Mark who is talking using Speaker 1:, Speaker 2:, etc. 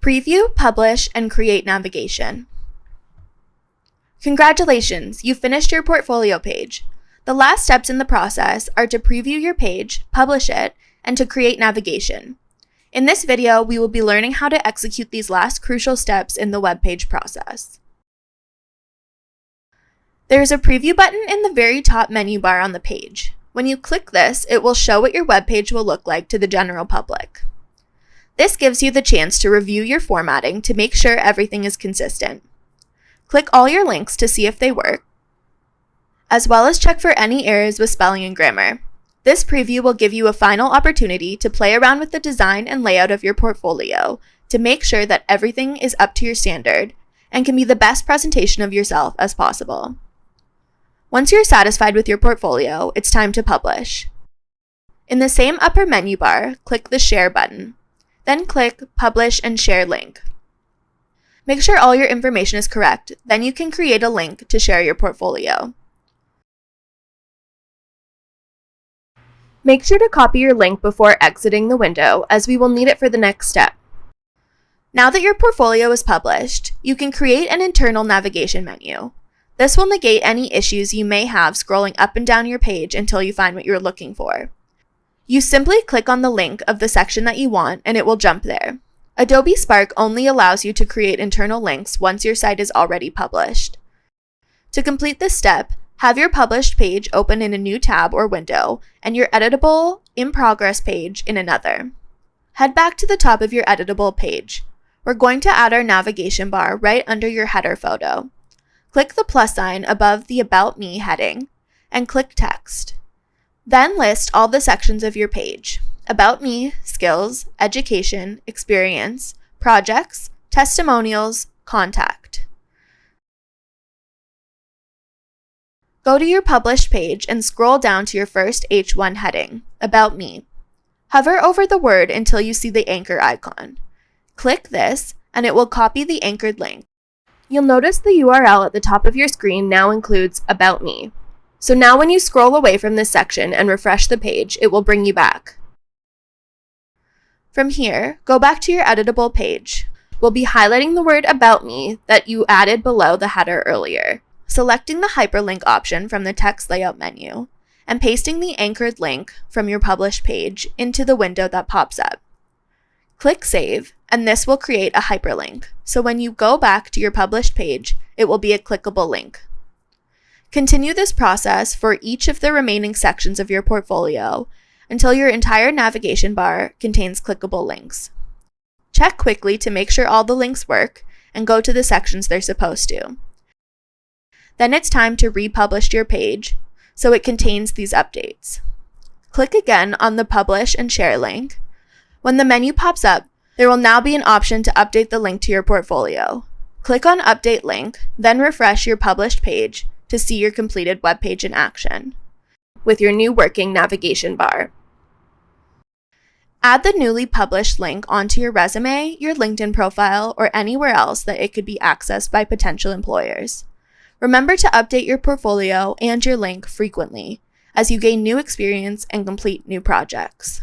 Speaker 1: Preview, publish, and create navigation. Congratulations, you finished your portfolio page. The last steps in the process are to preview your page, publish it, and to create navigation. In this video, we will be learning how to execute these last crucial steps in the web page process. There is a preview button in the very top menu bar on the page. When you click this, it will show what your web page will look like to the general public. This gives you the chance to review your formatting to make sure everything is consistent. Click all your links to see if they work, as well as check for any errors with spelling and grammar. This preview will give you a final opportunity to play around with the design and layout of your portfolio to make sure that everything is up to your standard and can be the best presentation of yourself as possible. Once you're satisfied with your portfolio, it's time to publish. In the same upper menu bar, click the Share button. Then click Publish and Share link. Make sure all your information is correct, then you can create a link to share your portfolio. Make sure to copy your link before exiting the window, as we will need it for the next step. Now that your portfolio is published, you can create an internal navigation menu. This will negate any issues you may have scrolling up and down your page until you find what you're looking for. You simply click on the link of the section that you want and it will jump there. Adobe Spark only allows you to create internal links once your site is already published. To complete this step, have your published page open in a new tab or window and your editable in progress page in another. Head back to the top of your editable page. We're going to add our navigation bar right under your header photo. Click the plus sign above the About Me heading and click Text. Then list all the sections of your page. About Me, Skills, Education, Experience, Projects, Testimonials, Contact. Go to your published page and scroll down to your first H1 heading, About Me. Hover over the word until you see the anchor icon. Click this and it will copy the anchored link. You'll notice the URL at the top of your screen now includes About Me. So now when you scroll away from this section and refresh the page, it will bring you back. From here, go back to your editable page. We'll be highlighting the word About Me that you added below the header earlier, selecting the hyperlink option from the text layout menu, and pasting the anchored link from your published page into the window that pops up. Click Save, and this will create a hyperlink, so when you go back to your published page, it will be a clickable link. Continue this process for each of the remaining sections of your portfolio until your entire navigation bar contains clickable links. Check quickly to make sure all the links work and go to the sections they're supposed to. Then it's time to republish your page so it contains these updates. Click again on the Publish and Share link. When the menu pops up, there will now be an option to update the link to your portfolio. Click on Update Link, then refresh your published page to see your completed web page in action with your new working navigation bar. Add the newly published link onto your resume, your LinkedIn profile, or anywhere else that it could be accessed by potential employers. Remember to update your portfolio and your link frequently as you gain new experience and complete new projects.